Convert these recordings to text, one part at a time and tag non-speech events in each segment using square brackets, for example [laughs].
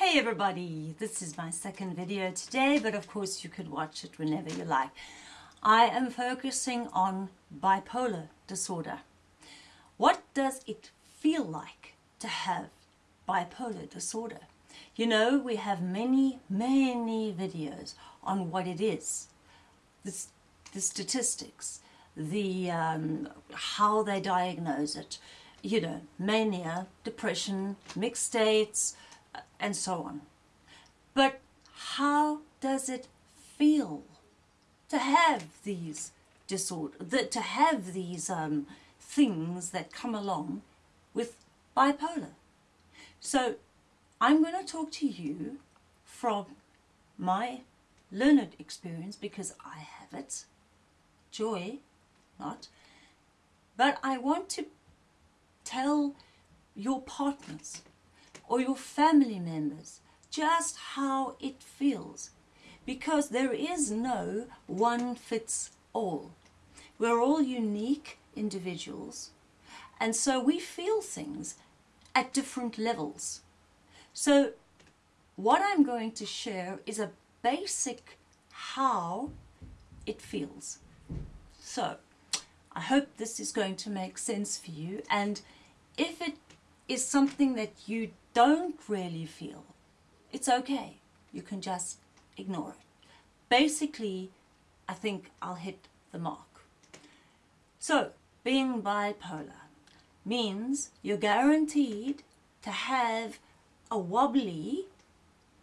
Hey everybody, this is my second video today, but of course you could watch it whenever you like. I am focusing on bipolar disorder. What does it feel like to have bipolar disorder? You know, we have many, many videos on what it is, the, the statistics, the um, how they diagnose it, you know, mania, depression, mixed states, and so on. But how does it feel to have these disorders, to have these um, things that come along with bipolar? So I'm going to talk to you from my learned experience because I have it, joy, not, but I want to tell your partners or your family members just how it feels because there is no one fits all. We're all unique individuals and so we feel things at different levels. So what I'm going to share is a basic how it feels. So I hope this is going to make sense for you and if it is something that you don't really feel, it's okay. You can just ignore it. Basically, I think I'll hit the mark. So, being bipolar means you're guaranteed to have a wobbly,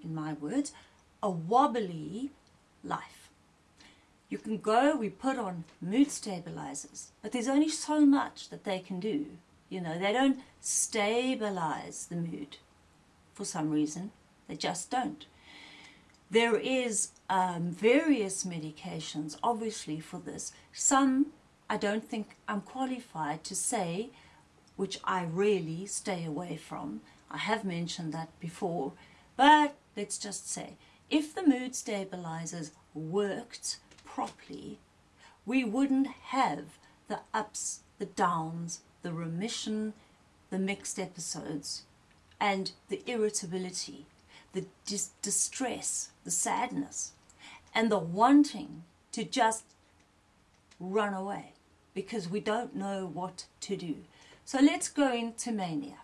in my words, a wobbly life. You can go, we put on mood stabilizers, but there's only so much that they can do you know, they don't stabilize the mood for some reason. They just don't. There is um, various medications, obviously, for this. Some I don't think I'm qualified to say, which I really stay away from. I have mentioned that before, but let's just say, if the mood stabilizers worked properly, we wouldn't have the ups, the downs, the remission, the mixed episodes, and the irritability, the dis distress, the sadness, and the wanting to just run away because we don't know what to do. So let's go into mania.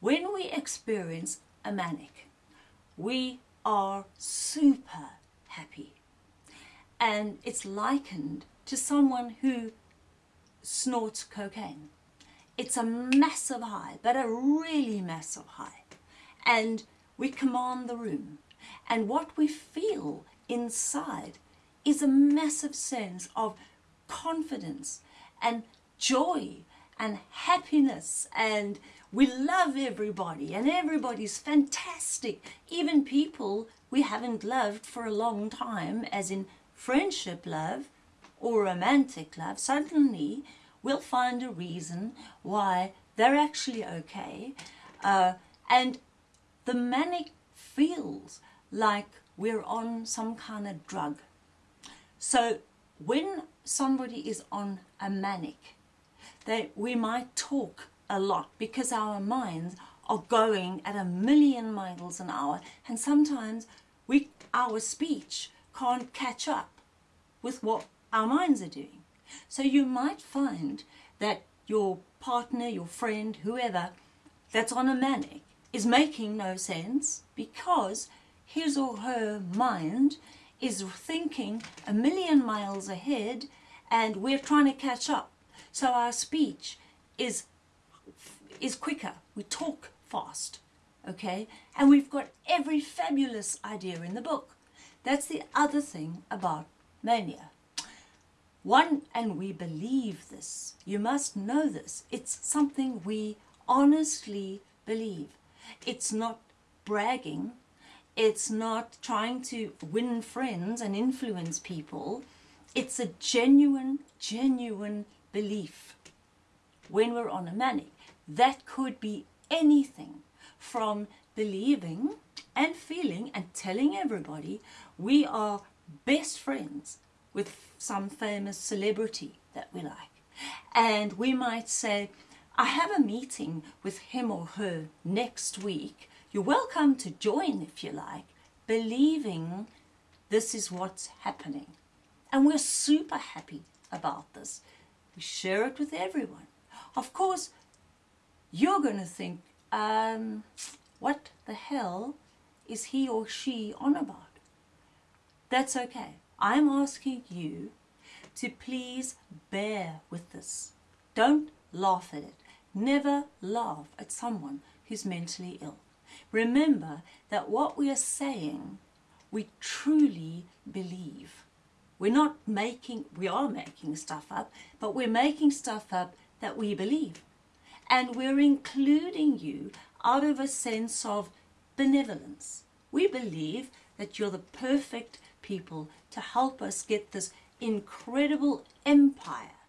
When we experience a manic, we are super happy. And it's likened to someone who snorts cocaine. It's a massive high, but a really massive high. And we command the room. And what we feel inside is a massive sense of confidence and joy and happiness and we love everybody and everybody's fantastic. Even people we haven't loved for a long time, as in friendship love or romantic love, suddenly we'll find a reason why they're actually okay. Uh, and the manic feels like we're on some kind of drug. So when somebody is on a manic, they, we might talk a lot because our minds are going at a million miles an hour and sometimes we, our speech can't catch up with what our minds are doing. So you might find that your partner, your friend, whoever that's on a manic is making no sense because his or her mind is thinking a million miles ahead and we're trying to catch up. So our speech is, is quicker. We talk fast, okay? And we've got every fabulous idea in the book. That's the other thing about mania. One, and we believe this. You must know this. It's something we honestly believe. It's not bragging. It's not trying to win friends and influence people. It's a genuine, genuine belief when we're on a manic. That could be anything from believing and feeling and telling everybody we are best friends with some famous celebrity that we like. And we might say, I have a meeting with him or her next week. You're welcome to join if you like, believing this is what's happening. And we're super happy about this. We share it with everyone. Of course, you're going to think, um, what the hell is he or she on about? That's okay. I'm asking you to please bear with this. Don't laugh at it. Never laugh at someone who's mentally ill. Remember that what we are saying, we truly believe. We're not making, we are making stuff up, but we're making stuff up that we believe. And we're including you out of a sense of benevolence. We believe that you're the perfect people to help us get this incredible empire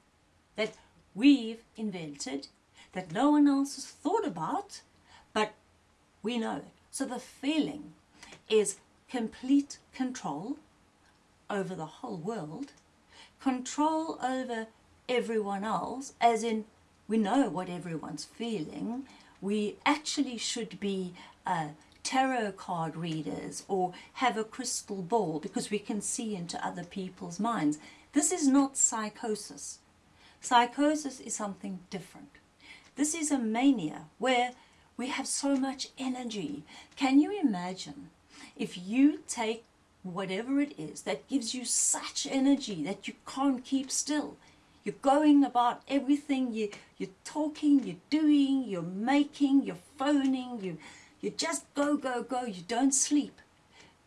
that we've invented, that no one else has thought about, but we know it. So the feeling is complete control over the whole world, control over everyone else, as in we know what everyone's feeling. We actually should be uh, tarot card readers or have a crystal ball because we can see into other people's minds. This is not psychosis. Psychosis is something different. This is a mania where we have so much energy. Can you imagine if you take whatever it is that gives you such energy that you can't keep still? You're going about everything, you, you're talking, you're doing, you're making, you're phoning, you, you just go, go, go, you don't sleep.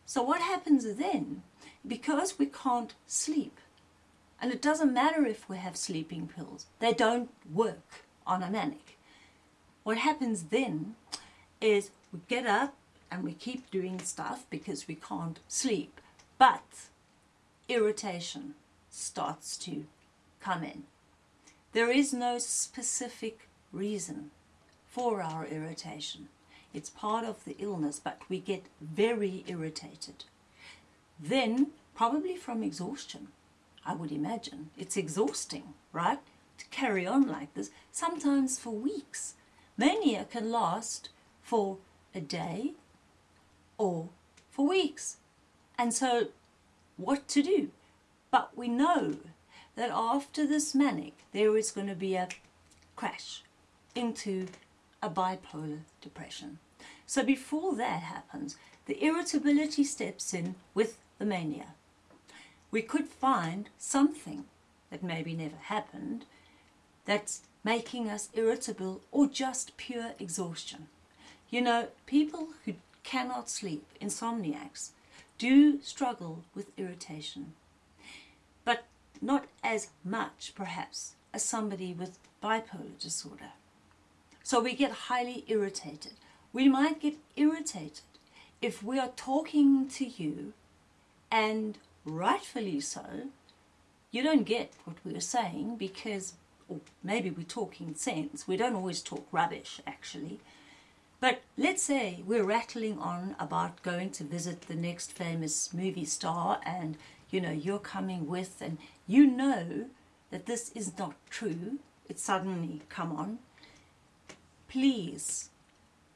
So what happens then? Because we can't sleep, and it doesn't matter if we have sleeping pills, they don't work on a manic. What happens then is we get up and we keep doing stuff because we can't sleep, but irritation starts to come in. There is no specific reason for our irritation. It's part of the illness, but we get very irritated. Then, probably from exhaustion, I would imagine. It's exhausting, right? To carry on like this, sometimes for weeks. Mania can last for a day or for weeks. And so, what to do? But we know that after this manic, there is going to be a crash into a bipolar depression. So before that happens, the irritability steps in with the mania. We could find something that maybe never happened that's making us irritable or just pure exhaustion. You know, people who cannot sleep, insomniacs, do struggle with irritation but not as much perhaps as somebody with bipolar disorder. So we get highly irritated. We might get irritated if we are talking to you and rightfully so, you don't get what we're saying because, or maybe we're talking sense. We don't always talk rubbish actually. But let's say we're rattling on about going to visit the next famous movie star and you know, you're coming with and you know that this is not true, it suddenly come on, please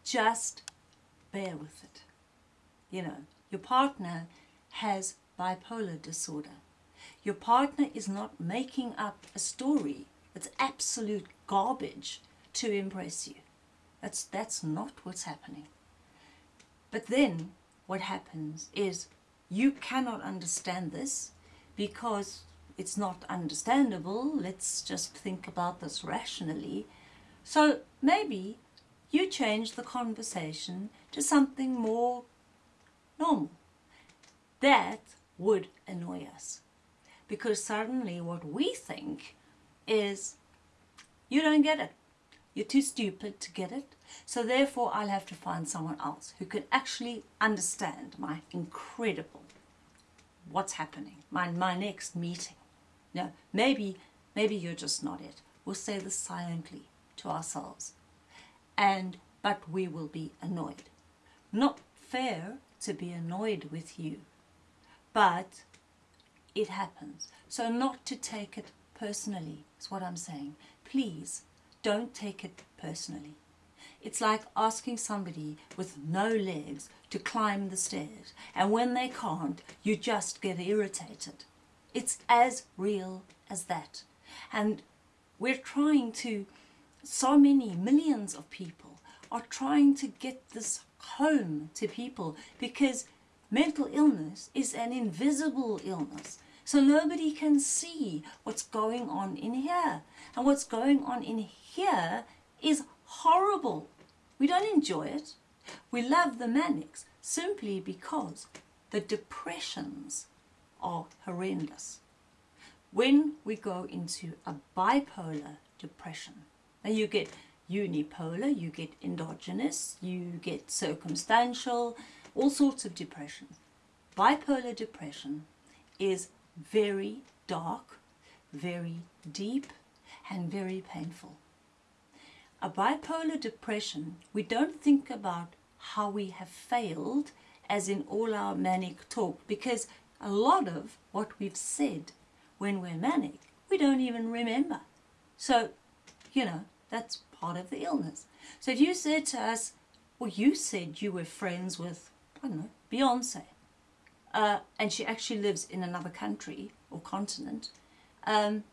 just bear with it. You know, your partner has bipolar disorder. Your partner is not making up a story. It's absolute garbage to impress you. That's, that's not what's happening. But then what happens is you cannot understand this because it's not understandable. Let's just think about this rationally. So maybe you change the conversation to something more normal. That would annoy us because suddenly what we think is you don't get it. You're too stupid to get it. So therefore I'll have to find someone else who can actually understand my incredible what's happening, my, my next meeting. No, maybe, maybe you're just not it. We'll say this silently to ourselves. And, but we will be annoyed. Not fair to be annoyed with you, but it happens. So not to take it personally is what I'm saying. Please don't take it personally. It's like asking somebody with no legs to climb the stairs, and when they can't, you just get irritated. It's as real as that. And we're trying to, so many millions of people are trying to get this home to people because mental illness is an invisible illness. So nobody can see what's going on in here. And what's going on in here is horrible. We don't enjoy it. We love the manics simply because the depressions are horrendous. When we go into a bipolar depression, and you get unipolar, you get endogenous, you get circumstantial, all sorts of depressions. Bipolar depression is very dark, very deep, and very painful. A bipolar depression, we don't think about how we have failed, as in all our manic talk, because a lot of what we've said when we're manic, we don't even remember. So, you know, that's part of the illness. So if you said to us, well, you said you were friends with, I don't know, Beyonce, uh, and she actually lives in another country or continent, um,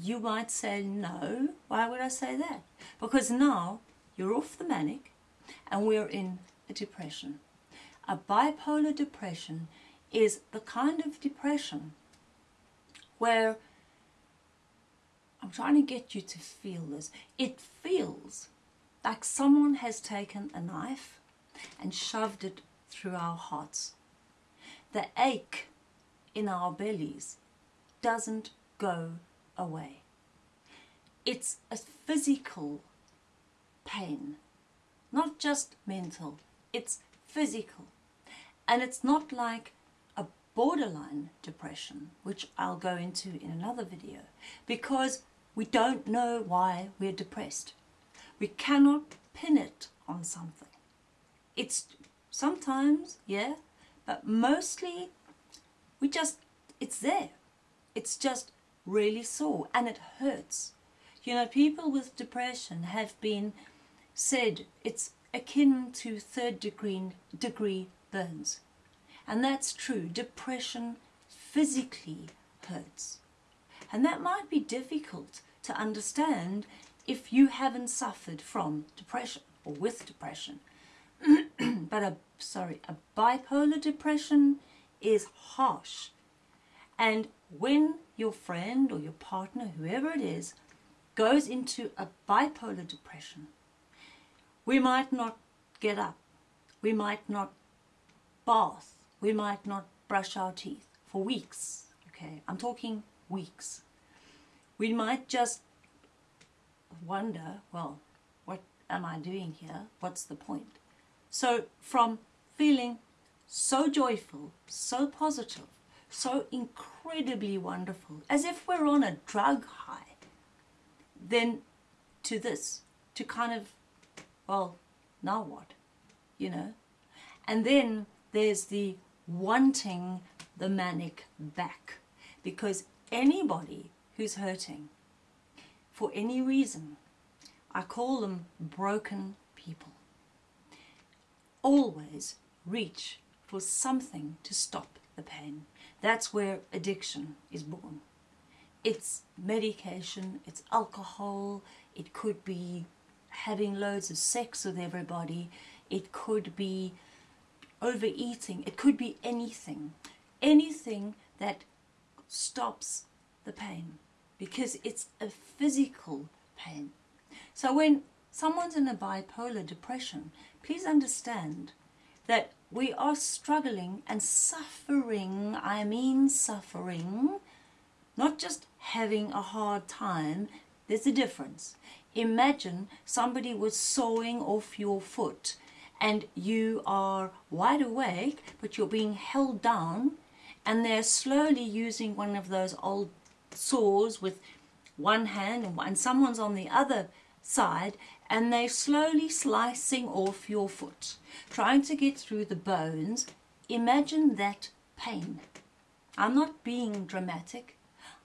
you might say, no, why would I say that? Because now you're off the manic and we're in a depression. A bipolar depression is the kind of depression where I'm trying to get you to feel this. It feels like someone has taken a knife and shoved it through our hearts. The ache in our bellies doesn't go away. It's a physical pain, not just mental, it's physical. And it's not like a borderline depression, which I'll go into in another video, because we don't know why we're depressed. We cannot pin it on something. It's sometimes, yeah, but mostly we just, it's there. It's just really sore and it hurts. You know, people with depression have been said it's akin to third degree, degree burns. And that's true. Depression physically hurts. And that might be difficult to understand if you haven't suffered from depression or with depression. [clears throat] but a sorry, a bipolar depression is harsh. And when your friend or your partner, whoever it is, goes into a bipolar depression, we might not get up, we might not bath, we might not brush our teeth for weeks. Okay, I'm talking weeks. We might just wonder, well, what am I doing here? What's the point? So from feeling so joyful, so positive, so incredibly wonderful, as if we're on a drug high, then to this, to kind of, well, now what, you know? And then there's the wanting the manic back, because anybody who's hurting, for any reason, I call them broken people, always reach for something to stop the pain. That's where addiction is born. It's medication, it's alcohol, it could be having loads of sex with everybody, it could be overeating, it could be anything. Anything that stops the pain because it's a physical pain. So when someone's in a bipolar depression, please understand that we are struggling and suffering, I mean suffering, not just having a hard time, there's a difference. Imagine somebody was sawing off your foot and you are wide awake but you're being held down and they're slowly using one of those old saws with one hand and, and someone's on the other side and they're slowly slicing off your foot, trying to get through the bones. Imagine that pain. I'm not being dramatic.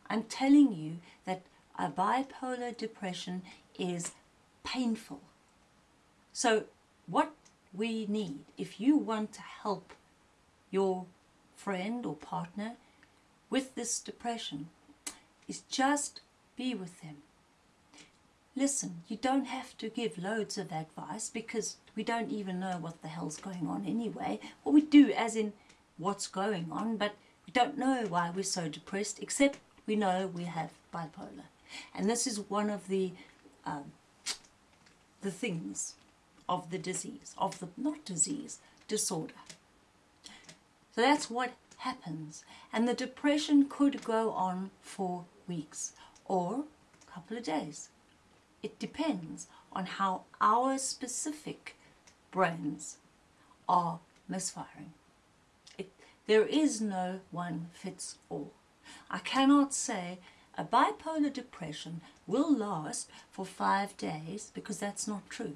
I'm telling you that a bipolar depression is painful. So what we need, if you want to help your friend or partner with this depression, is just be with them. Listen, you don't have to give loads of advice because we don't even know what the hell's going on anyway. Well, we do as in what's going on, but we don't know why we're so depressed except we know we have bipolar. And this is one of the um, the things of the disease, of the, not disease, disorder. So that's what happens. And the depression could go on for weeks or a couple of days. It depends on how our specific brains are misfiring. It, there is no one fits all. I cannot say a bipolar depression will last for five days because that's not true.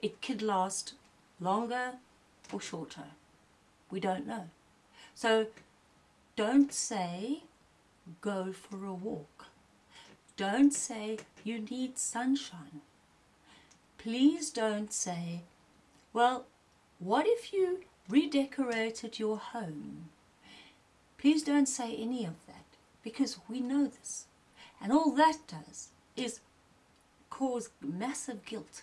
It could last longer or shorter. We don't know. So don't say go for a walk. Don't say you need sunshine. Please don't say, well, what if you redecorated your home? Please don't say any of that because we know this. And all that does is cause massive guilt.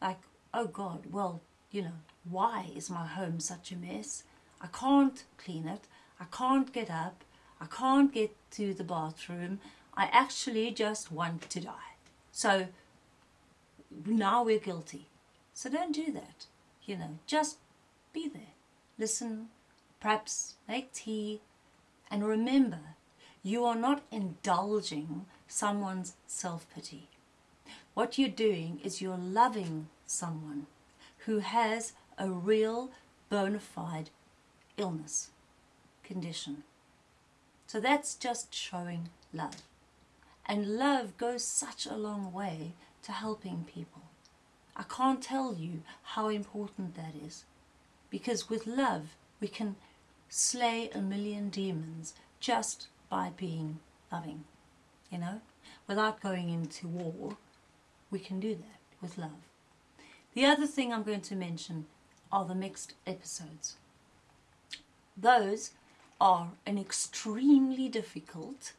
Like, oh God, well, you know, why is my home such a mess? I can't clean it. I can't get up. I can't get to the bathroom. I actually just want to die. So now we're guilty. So don't do that. You know, just be there. Listen, perhaps make tea, and remember you are not indulging someone's self-pity. What you're doing is you're loving someone who has a real bona fide illness condition. So that's just showing love. And love goes such a long way to helping people. I can't tell you how important that is. Because with love, we can slay a million demons just by being loving, you know? Without going into war, we can do that with love. The other thing I'm going to mention are the mixed episodes. Those are an extremely difficult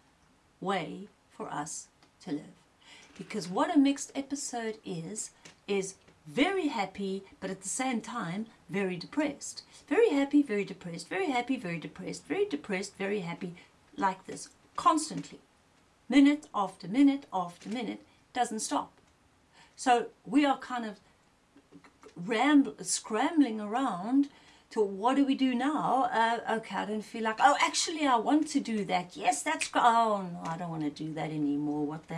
way for us to live. Because what a mixed episode is, is very happy, but at the same time, very depressed. Very happy, very depressed, very happy, very depressed, very depressed, very happy, like this constantly. Minute after minute after minute doesn't stop. So we are kind of scrambling around to what do we do now? Uh, okay, I don't feel like, oh, actually, I want to do that. Yes, that's, oh, no, I don't want to do that anymore. What the,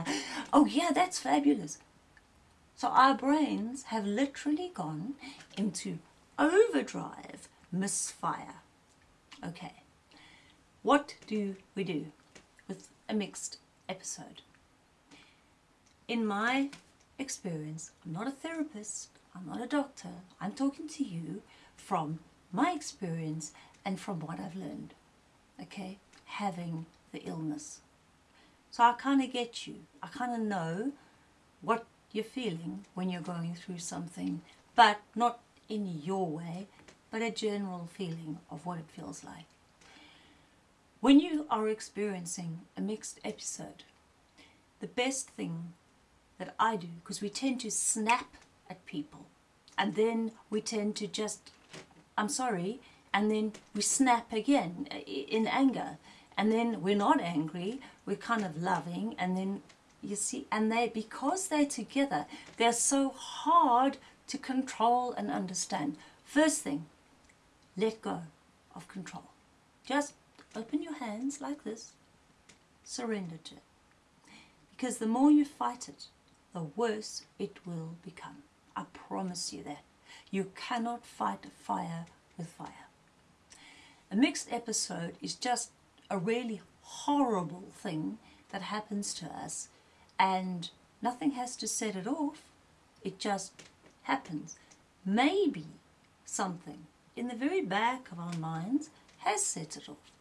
oh, yeah, that's fabulous. So our brains have literally gone into overdrive misfire. Okay. What do we do with a mixed episode? In my experience, I'm not a therapist, I'm not a doctor, I'm talking to you from my experience and from what I've learned, okay, having the illness. So I kind of get you, I kind of know what you're feeling when you're going through something, but not in your way, but a general feeling of what it feels like. When you are experiencing a mixed episode, the best thing that I do, because we tend to snap at people, and then we tend to just, I'm sorry, and then we snap again uh, in anger, and then we're not angry, we're kind of loving, and then you see, and they, because they're together, they're so hard to control and understand. First thing, let go of control. Just open your hands like this, surrender to it. Because the more you fight it, the worse it will become. I promise you that. You cannot fight fire with fire. A mixed episode is just a really horrible thing that happens to us and nothing has to set it off. It just happens. Maybe something in the very back of our minds has set it off.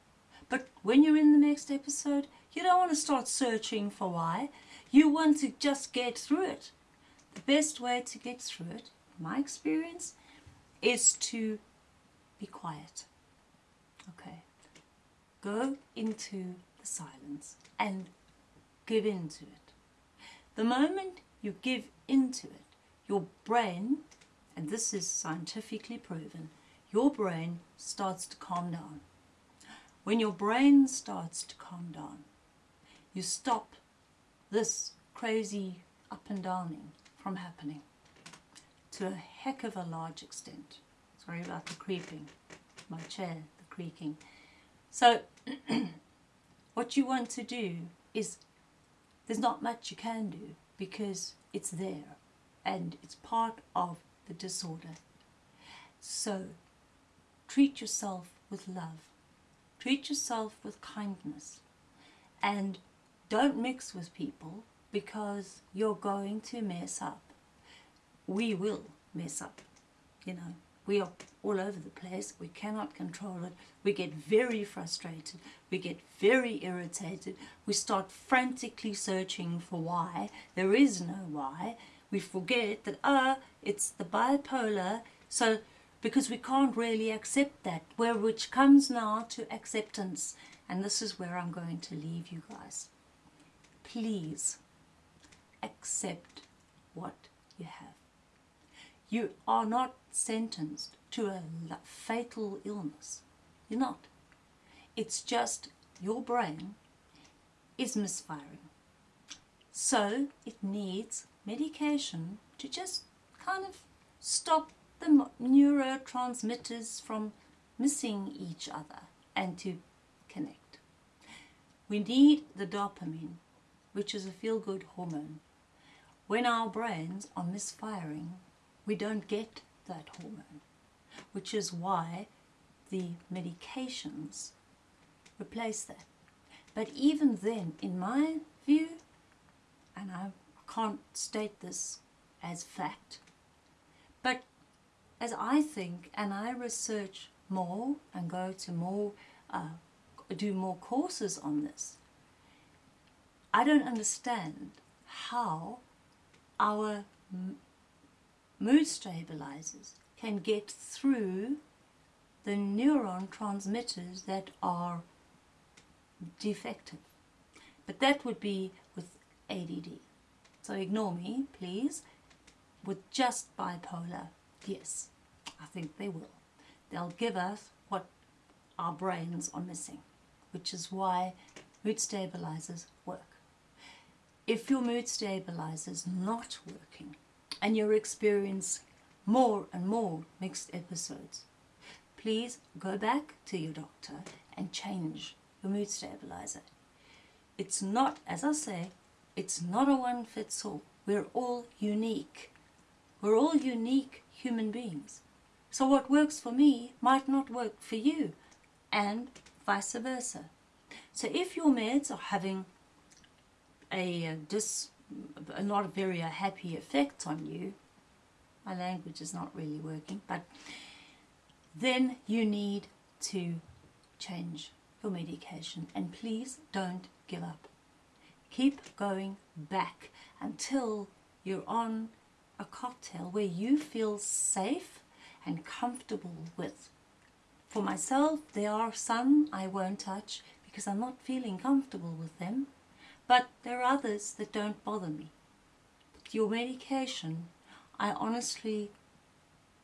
But when you're in the mixed episode, you don't want to start searching for why. You want to just get through it. The best way to get through it my experience, is to be quiet. Okay. Go into the silence and give into it. The moment you give into it, your brain, and this is scientifically proven, your brain starts to calm down. When your brain starts to calm down, you stop this crazy up and downing from happening to a heck of a large extent. Sorry about the creeping, my chair, the creaking. So, [clears throat] what you want to do is there's not much you can do because it's there and it's part of the disorder. So, treat yourself with love, treat yourself with kindness, and don't mix with people because you're going to mess up. We will mess up, you know. We are all over the place. We cannot control it. We get very frustrated. We get very irritated. We start frantically searching for why. There is no why. We forget that, ah, it's the bipolar. So, because we can't really accept that, where which comes now to acceptance. And this is where I'm going to leave you guys. Please accept what you have. You are not sentenced to a fatal illness. You're not. It's just your brain is misfiring. So it needs medication to just kind of stop the neurotransmitters from missing each other and to connect. We need the dopamine, which is a feel-good hormone. When our brains are misfiring, we don't get that hormone, which is why the medications replace that. But even then, in my view, and I can't state this as fact, but as I think and I research more and go to more, uh, do more courses on this, I don't understand how our mood stabilizers can get through the neuron transmitters that are defective. But that would be with ADD. So ignore me, please. With just bipolar, yes, I think they will. They'll give us what our brains are missing, which is why mood stabilizers work. If your mood stabilizer is not working, and you'll experience more and more mixed episodes, please go back to your doctor and change your mood stabilizer. It's not, as I say, it's not a one fits all. We're all unique. We're all unique human beings. So what works for me might not work for you and vice versa. So if your meds are having a, a dis not a very happy effect on you, my language is not really working, but then you need to change your medication and please don't give up. Keep going back until you're on a cocktail where you feel safe and comfortable with. For myself, there are some I won't touch because I'm not feeling comfortable with them. But there are others that don't bother me. Your medication, I honestly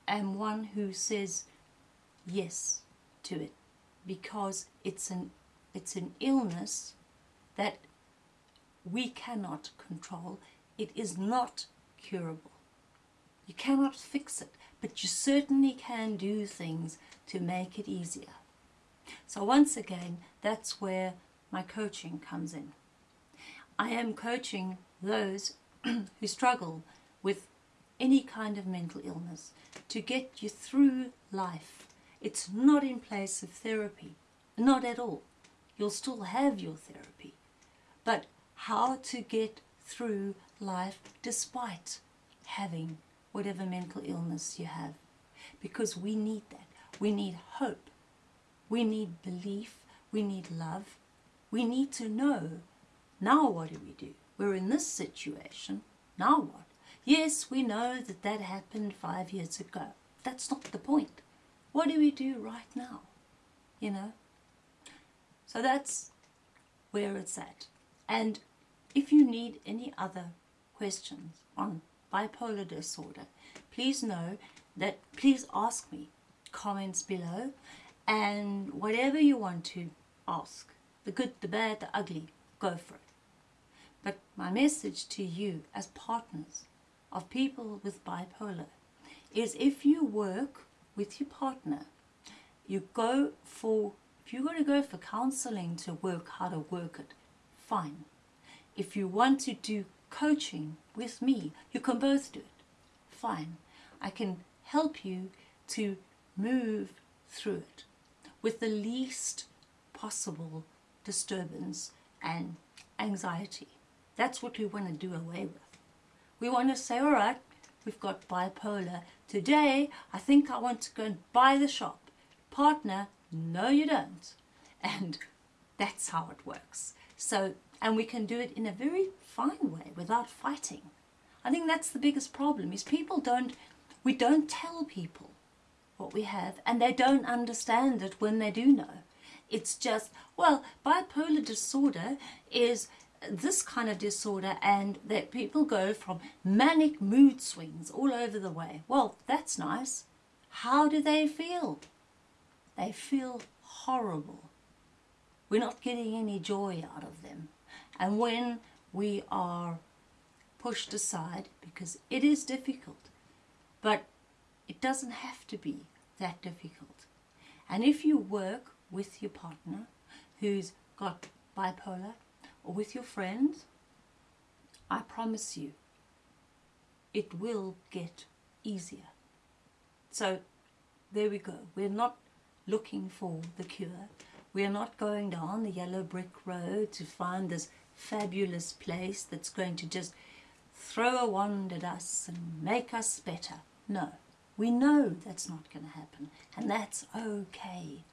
am one who says yes to it because it's an it's an illness that we cannot control. It is not curable. You cannot fix it, but you certainly can do things to make it easier. So once again, that's where my coaching comes in. I am coaching those [clears throat] who struggle with any kind of mental illness to get you through life. It's not in place of therapy, not at all. You'll still have your therapy, but how to get through life despite having whatever mental illness you have. Because we need that. We need hope. We need belief. We need love. We need to know now what do we do? We're in this situation. Now what? Yes, we know that that happened five years ago. That's not the point. What do we do right now? You know? So that's where it's at. And if you need any other questions on bipolar disorder, please know that please ask me comments below and whatever you want to ask, the good, the bad, the ugly, go for it. But my message to you as partners of people with bipolar is if you work with your partner, you go for, if you're going to go for counseling to work how to work it, fine. If you want to do coaching with me, you can both do it, fine. I can help you to move through it with the least possible disturbance and anxiety. That's what we want to do away with. We want to say, all right, we've got bipolar. Today, I think I want to go and buy the shop. Partner, no you don't. And [laughs] that's how it works. So, and we can do it in a very fine way without fighting. I think that's the biggest problem is people don't, we don't tell people what we have and they don't understand it when they do know. It's just, well, bipolar disorder is this kind of disorder and that people go from manic mood swings all over the way. Well, that's nice. How do they feel? They feel horrible. We're not getting any joy out of them. And when we are pushed aside, because it is difficult, but it doesn't have to be that difficult. And if you work with your partner who's got bipolar or with your friends, I promise you it will get easier. So there we go. We're not looking for the cure. We're not going down the yellow brick road to find this fabulous place that's going to just throw a wand at us and make us better. No, we know that's not going to happen and that's okay.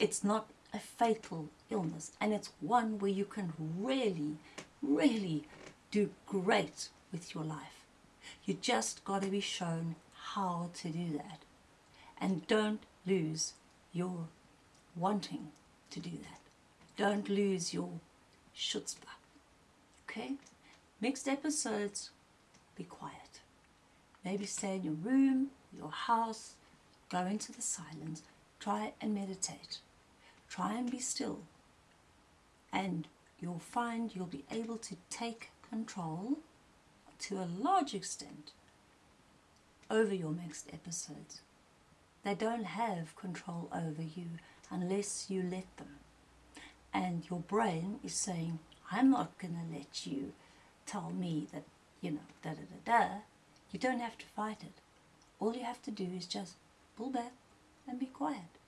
It's not a fatal illness and it's one where you can really, really do great with your life. You just got to be shown how to do that. And don't lose your wanting to do that. Don't lose your chutzpah. Okay? Mixed episodes, be quiet. Maybe stay in your room, your house, go into the silence, try and meditate. Try and be still. And you'll find you'll be able to take control to a large extent over your mixed episodes. They don't have control over you unless you let them. And your brain is saying, I'm not going to let you tell me that, you know, da da da da. You don't have to fight it. All you have to do is just pull back and be quiet.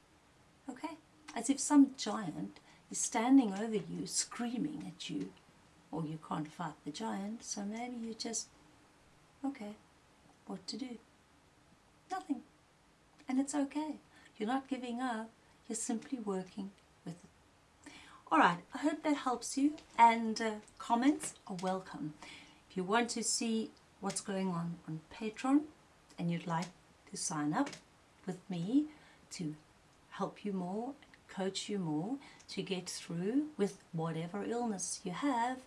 Okay? As if some giant is standing over you, screaming at you. Or you can't fight the giant, so maybe you just, okay, what to do? Nothing. And it's okay. You're not giving up. You're simply working with it. Alright, I hope that helps you and uh, comments are welcome. If you want to see what's going on on Patreon and you'd like to sign up with me to help you more, coach you more to get through with whatever illness you have,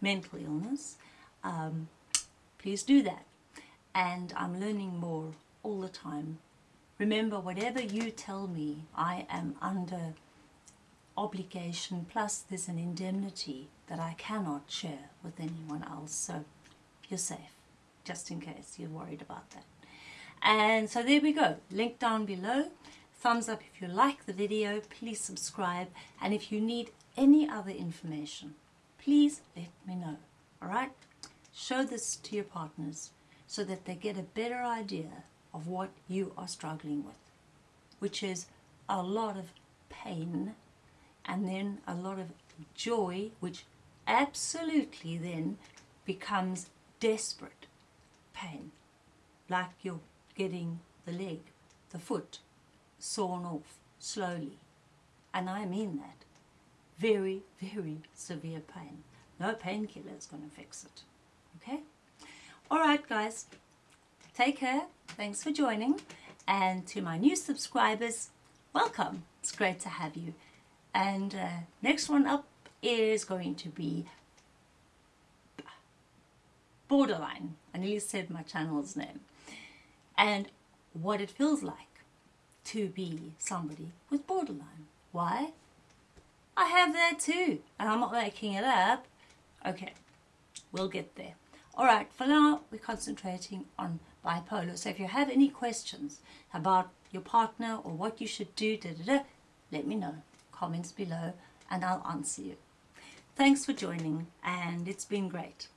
mental illness, um, please do that. And I'm learning more all the time Remember, whatever you tell me, I am under obligation, plus there's an indemnity that I cannot share with anyone else. So you're safe, just in case you're worried about that. And so there we go. Link down below. Thumbs up if you like the video. Please subscribe. And if you need any other information, please let me know. All right? Show this to your partners so that they get a better idea of what you are struggling with, which is a lot of pain and then a lot of joy, which absolutely then becomes desperate pain, like you're getting the leg, the foot sawn off slowly. And I mean that. Very, very severe pain. No painkiller is going to fix it. Okay? All right, guys. Take care. Thanks for joining. And to my new subscribers, welcome. It's great to have you. And uh, next one up is going to be Borderline. I nearly said my channel's name. And what it feels like to be somebody with borderline. Why? I have that too. And I'm not making it up. Okay, we'll get there. Alright, for now we're concentrating on bipolar. So if you have any questions about your partner or what you should do, da, da, da, let me know. Comments below and I'll answer you. Thanks for joining and it's been great.